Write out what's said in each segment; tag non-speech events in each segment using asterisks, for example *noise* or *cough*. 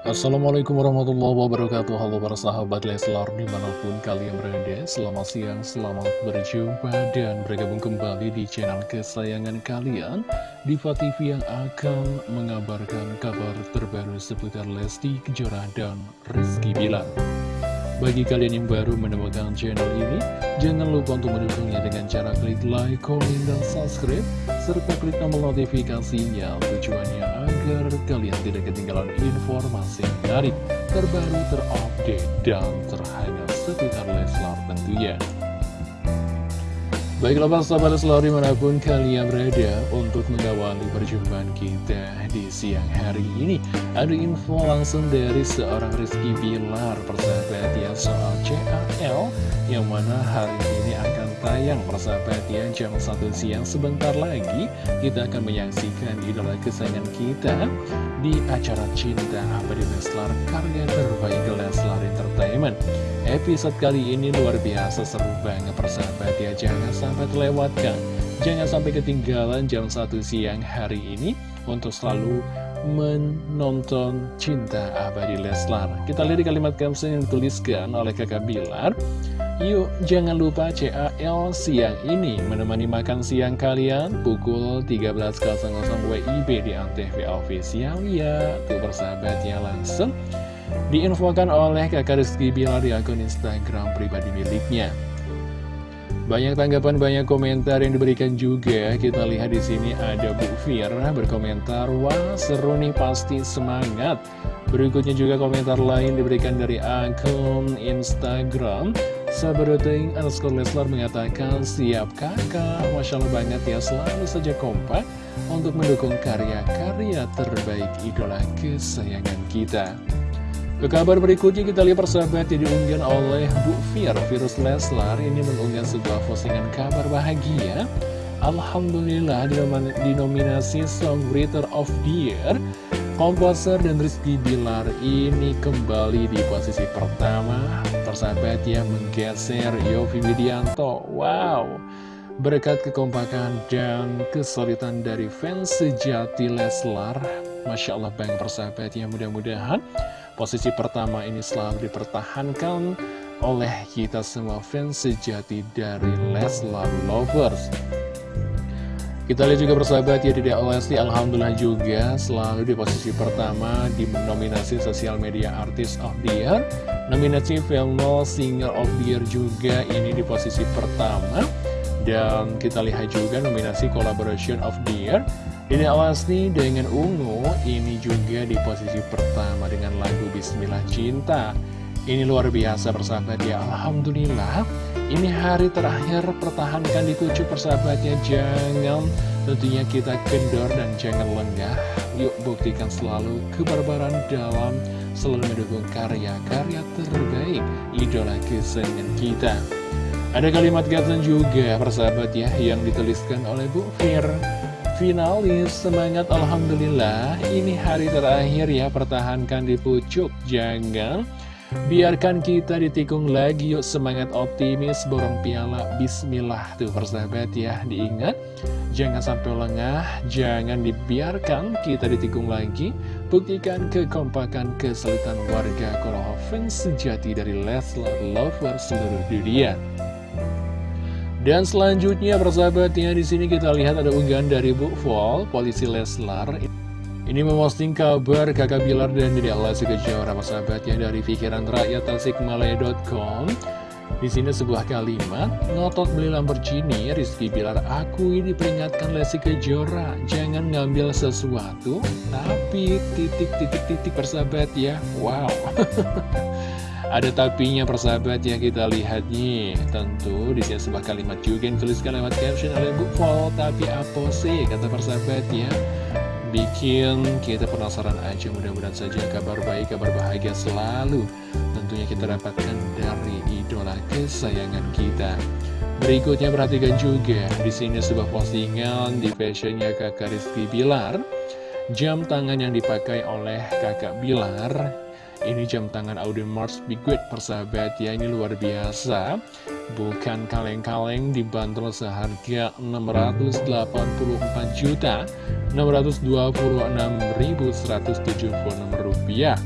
Assalamualaikum warahmatullahi wabarakatuh. Halo para sahabat Leslar di mana pun kalian berada Selamat siang, selamat berjumpa dan bergabung kembali di channel kesayangan kalian Diva TV yang akan mengabarkan kabar terbaru seputar Lesti Kejora dan Rizky Bilar. Bagi kalian yang baru menemukan channel ini, jangan lupa untuk mendukungnya dengan cara klik like, comment, dan subscribe, serta klik tombol notifikasinya tujuannya agar kalian tidak ketinggalan informasi menarik, terbaru, terupdate, dan terhangat seputar Leslar tentunya. Baiklah para sahabat selalu di mana pun kalian berada untuk mengawali perjumpaan kita di siang hari ini Ada info langsung dari seorang Rizky Bilar persahabat ya soal CAL Yang mana hari ini akan tayang. Persahabat ya jam 1 siang sebentar lagi Kita akan menyaksikan idola kesayangan kita di acara Cinta Abadi Leslar karya terbaik Leslar Entertainment Episode kali ini luar biasa seru banget persahabat ya. Jangan sampai terlewatkan. Jangan sampai ketinggalan jam 1 siang hari ini Untuk selalu menonton Cinta Abadi Leslar. Kita lihat di kalimat caption yang dituliskan oleh kakak Bilar. Yuk jangan lupa CAL siang ini. Menemani makan siang kalian pukul 13.00 WIB di Antv Official ya. Tuh persahabat ya langsung Diinfokan oleh kakak Rizky Bilar di akun Instagram pribadi miliknya. Banyak tanggapan, banyak komentar yang diberikan juga. Kita lihat di sini ada Bu Fira berkomentar, wah seru nih pasti semangat. Berikutnya juga komentar lain diberikan dari akun Instagram. Sabadoting underscore Leslar mengatakan, siap kakak, Masya Allah banget ya, selalu saja kompak untuk mendukung karya-karya terbaik idola kesayangan kita. Ke kabar berikutnya kita lihat persahabat yang diunggah oleh Bu Fir Virus Leslar ini mengunggah sebuah postingan kabar bahagia. Alhamdulillah dinominasi Songwriter of the Year. Komposer dan Rizky Bilar ini kembali di posisi pertama. Persahabat yang menggeser Yofi Widianto. Wow. Berkat kekompakan dan kesulitan dari fans sejati Leslar Masya Allah bang persahabat ya mudah-mudahan Posisi pertama ini selalu dipertahankan oleh kita semua fans sejati dari Leslar Lovers. Kita lihat juga persahabat ya Dedek Lesti Alhamdulillah juga selalu di posisi pertama di nominasi Sosial Media Artist of the Year. Nominasi Female Singer of the Year juga ini di posisi pertama. Dan kita lihat juga nominasi Collaboration of the Year ini Alasti dengan Ungu ini juga di posisi pertama dengan lagu Bismillah Cinta. Ini luar biasa persahabat ya, Alhamdulillah. Ini hari terakhir pertahankan di pucuk persahabatnya, jangan tentunya kita kendor dan jangan lengah. Yuk buktikan selalu kebarbaran dalam selalu mendukung karya-karya terbaik idola kesayangan kita. Ada kalimat kata juga persahabat ya yang dituliskan oleh Bu Fir finalis Semangat Alhamdulillah. Ini hari terakhir ya Pertahankan di pucuk Jangan Biarkan kita ditikung lagi Yuk semangat optimis Borong piala Bismillah Tuh persahabat ya Diingat. Jangan sampai lengah Jangan dibiarkan kita ditikung lagi. Buktikan kekompakan kesulitan warga fans sejati dari Leslar Lover seluruh dunia dan selanjutnya persahabatnya di sini kita lihat ada unggahan dari Bu Vol, polisi Leslar. Ini memposting kabar kakak Bilar dan Dede Alasi Kejora persahabatnya dari pikiran rakyat tasikmalaya.com. Di sini sebuah kalimat, ngotot beli Lamborghini, Rizky Bilar aku ini peringatkan Lesi Kejora, jangan ngambil sesuatu, tapi titik-titik-titik persahabat ya, wow. *laughs* Ada tapinya persahabat ya kita lihat nih. Tentu di sini sebuah kalimat juga yang tuliskan lewat caption oleh Bu Vol Tapi apa sih kata persahabat ya Bikin kita penasaran aja mudah-mudahan saja kabar baik, kabar bahagia selalu Tentunya kita dapatkan dari idola kesayangan kita. Berikutnya perhatikan juga di sini sebuah postingan di fashionnya kakak Rizky Bilar. Jam tangan yang dipakai oleh kakak Bilar ini jam tangan Audi Mars Big persahabat. Ya Ini luar biasa. Bukan kaleng-kaleng dibanderol seharga 684 juta 626.176 rupiah.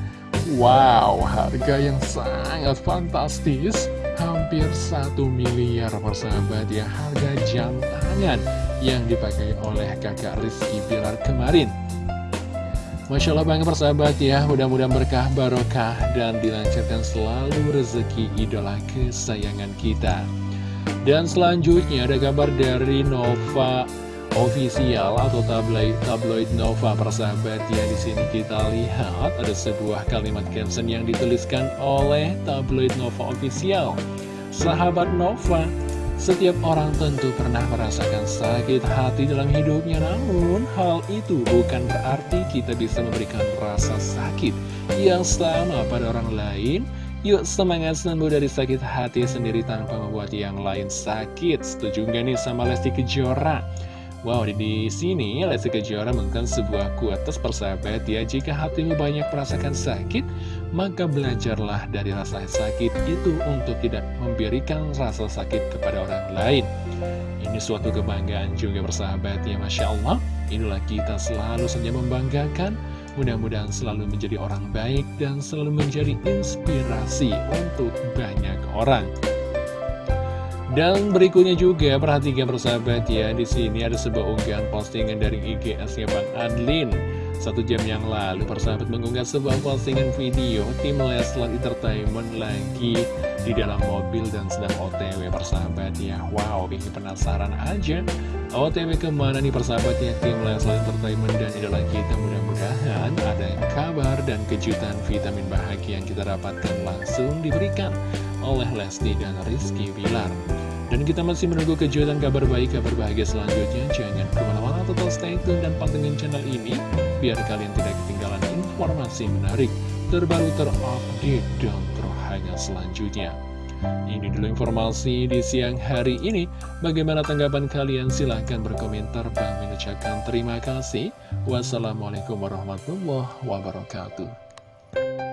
Wow, harga yang sangat fantastis. Hampir satu miliar persahabat ya. Harga jam tangan yang dipakai oleh kakak Rizky Bilar kemarin Masya Allah banget persahabat ya. Mudah-mudahan berkah barokah dan dilancarkan selalu rezeki idola kesayangan kita. Dan selanjutnya ada kabar dari Nova Official atau tabloid, tabloid Nova. Persahabat ya di sini kita lihat ada sebuah kalimat caption yang dituliskan oleh tabloid Nova Official. Sahabat Nova setiap orang tentu pernah merasakan sakit hati dalam hidupnya Namun hal itu bukan berarti kita bisa memberikan rasa sakit yang sama pada orang lain. Yuk semangat sembuh dari sakit hati sendiri tanpa membuat yang lain sakit. Setuju gak nih sama Lesti Kejora? Wow, di, sini Lesti Kejora menggunakan sebuah kuatas persahabat ya. Jika hatimu banyak merasakan sakit, maka belajarlah dari rasa sakit itu untuk tidak memberikan rasa sakit kepada orang lain. Ini suatu kebanggaan juga persahabat ya Masya Allah. Inilah kita selalu saja membanggakan. Mudah-mudahan selalu menjadi orang baik dan selalu menjadi inspirasi untuk banyak orang. Dan berikutnya juga perhatikan persahabat ya di sini ada sebuah unggahan postingan dari IGS-nya Bang Adlin. Satu jam yang lalu persahabat mengunggah sebuah postingan video tim Leslar Entertainment lagi di dalam mobil dan sedang OTW persahabat ya. Wow, bikin penasaran aja. OTW ke mana nih persahabatnya tim Leslar Entertainment dan idola kita mudah-mudahan ada kabar dan kejutan vitamin bahagia yang kita dapatkan langsung diberikan oleh Lesti dan Rizky Bilar. Dan kita masih menunggu kejutan kabar baik, kabar bahagia selanjutnya. Jangan ke mana-mana, tetap stay tune dan pantengin channel ini, biar kalian tidak ketinggalan informasi menarik, terbaru, terupdate, dan terhangat selanjutnya. Ini dulu informasi di siang hari ini. Bagaimana tanggapan kalian? Silahkan berkomentar. dan mengucapkan terima kasih. Wassalamualaikum warahmatullahi wabarakatuh.